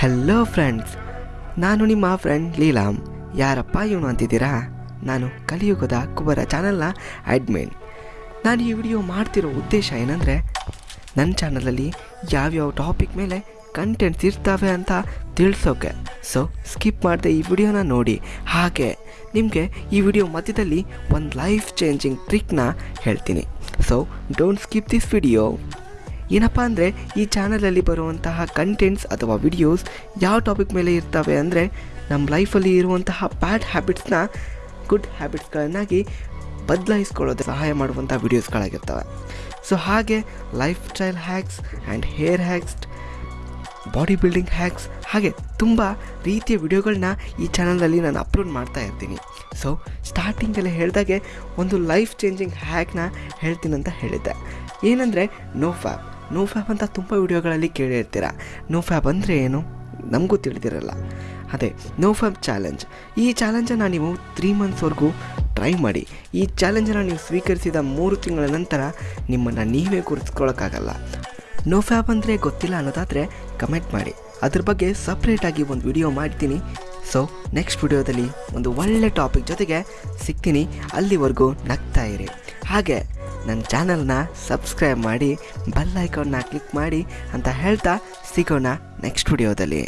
Hello friends ನಾನು ನಿಮ್ಮ friend ಲೀಲಾಮ್. ಯಾರಪ್ಪ ಇವನು ಅಂತಿದ್ದೀರಾ? ನಾನು ಕಲಿಯುಗದ ಕುಬರ ಚಾನಲ್ನ ಅಡ್ಮಿನ್ ನಾನು ಈ ವಿಡಿಯೋ ಮಾಡ್ತಿರೋ ಉದ್ದೇಶ ಏನಂದರೆ ನನ್ನ ಚಾನಲಲ್ಲಿ ಯಾವ್ಯಾವ ಟಾಪಿಕ್ ಮೇಲೆ ಕಂಟೆಂಟ್ಸ್ ಇರ್ತಾವೆ ಅಂತ ತಿಳಿಸೋಕೆ. ಸೊ ಸ್ಕಿಪ್ ಮಾಡದೆ ಈ ವಿಡಿಯೋನ ನೋಡಿ. ಹಾಗೆ, ನಿಮಗೆ ಈ ವಿಡಿಯೋ ಮಧ್ಯದಲ್ಲಿ ಒಂದು ಲೈಫ್ ಚೇಂಜಿಂಗ್ ಟ್ರಿಕ್ನ ಹೇಳ್ತೀನಿ. So don't skip this video ಏನಪ್ಪ ಅಂದರೆ ಈ ಚಾನಲಲ್ಲಿ ಬರುವಂತಹ ಕಂಟೆಂಟ್ಸ್ ಅಥವಾ ವಿಡಿಯೋಸ್ ಯಾವ ಟಾಪಿಕ್ ಮೇಲೆ ಇರ್ತವೆ ಅಂದರೆ ನಮ್ಮ ಲೈಫಲ್ಲಿ ಇರುವಂತಹ ಬ್ಯಾಡ್ ಹ್ಯಾಬಿಟ್ಸ್ನ ಗುಡ್ ಹ್ಯಾಬಿಟ್ಸ್ಗಳನ್ನಾಗಿ ಬದಲಾಯಿಸ್ಕೊಳ್ಳೋದು ಸಹಾಯ ಮಾಡುವಂಥ ವಿಡಿಯೋಸ್ಗಳಾಗಿರ್ತವೆ ಸೊ ಹಾಗೆ life style hacks and hair hacks body building hacks ಹಾಗೆ ತುಂಬ ರೀತಿಯ ವಿಡಿಯೋಗಳನ್ನ ಈ ಚಾನಲಲ್ಲಿ ನಾನು ಅಪ್ಲೋಡ್ ಮಾಡ್ತಾ ಇರ್ತೀನಿ. ಸೊ ಸ್ಟಾರ್ಟಿಂಗಲ್ಲಿ ಹೇಳಿದಾಗೆ ಒಂದು ಲೈಫ್ ಚೇಂಜಿಂಗ್ ಹ್ಯಾಕ್ನ ಹೇಳ್ತೀನಿ ಅಂತ ಹೇಳಿದ್ದೆ. ಏನಂದರೆ ನೋ ಫ್ಯಾಪ್ ನೋ ಫ್ಯಾಪ್ ಅಂತ ತುಂಬ ವಿಡಿಯೋಗಳಲ್ಲಿ ಕೇಳಿರ್ತೀರ. ನೋ ಫ್ಯಾಪ್ ಅಂದರೆ ಏನು? ನಮಗೂ ತಿಳಿದಿರಲ್ಲ. ಅದೇ ನೋ ಫ್ಯಾಪ್ ಚಾಲೆಂಜ್. ಈ ಚಾಲೆಂಜನ್ನು ನೀವು ತ್ರೀ ಮಂತ್ಸ್ವರೆಗೂ ಟ್ರೈ ಮಾಡಿ. ಈ ಚಾಲೆಂಜನ್ನು ನೀವು ಸ್ವೀಕರಿಸಿದ ಮೂರು ತಿಂಗಳ ನಂತರ ನಿಮ್ಮನ್ನು ನೀವೇ ಗುರುತಿಸ್ಕೊಳ್ಳೋಕ್ಕಾಗಲ್ಲ ನೋ ಫ್ಯಾಪ್ ಅಂದರೆ ಗೊತ್ತಿಲ್ಲ ಅನ್ನೋದಾದರೆ ಕಮೆಂಟ್ ಮಾಡಿ. ಅದ್ರ ಬಗ್ಗೆ ಸಪ್ರೇಟಾಗಿ ಒಂದು ವಿಡಿಯೋ ಮಾಡ್ತೀನಿ. ಸೊ ನೆಕ್ಸ್ಟ್ ವಿಡಿಯೋದಲ್ಲಿ ಒಂದು ಒಳ್ಳೆ ಟಾಪಿಕ್ ಜೊತೆಗೆ ಸಿಗ್ತೀನಿ. ಅಲ್ಲಿವರೆಗೂ ನಗ್ತಾ ಇರಿ. ಹಾಗೆ ನನ್ನ ಚಾನಲ್ನ ಸಬ್ಸ್ಕ್ರೈಬ್ ಮಾಡಿ ಬೆಲ್ ಐಕಾನ್ನ ಕ್ಲಿಕ್ ಮಾಡಿ ಅಂತ ಹೇಳ್ತಾ ಸಿಗೋಣ ನೆಕ್ಸ್ಟ್ ವಿಡಿಯೋದಲ್ಲಿ